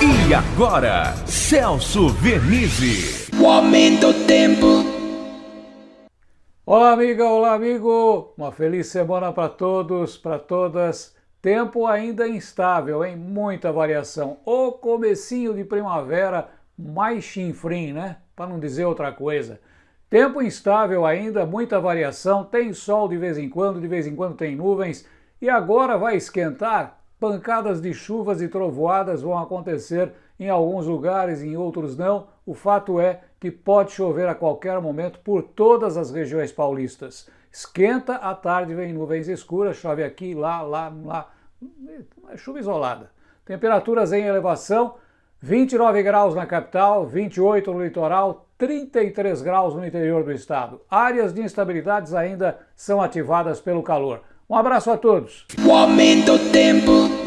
E agora, Celso Vernizzi. O aumento do tempo. Olá, amiga, olá, amigo. Uma feliz semana para todos, para todas. Tempo ainda instável, hein? Muita variação. O comecinho de primavera mais chinfrim, né? Para não dizer outra coisa. Tempo instável ainda, muita variação, tem sol de vez em quando, de vez em quando tem nuvens, e agora vai esquentar Pancadas de chuvas e trovoadas vão acontecer em alguns lugares, em outros não. O fato é que pode chover a qualquer momento por todas as regiões paulistas. Esquenta, à tarde vem nuvens escuras, chove aqui, lá, lá, lá. É chuva isolada. Temperaturas em elevação, 29 graus na capital, 28 no litoral, 33 graus no interior do estado. Áreas de instabilidades ainda são ativadas pelo calor. Um abraço a todos. O aumento do tempo.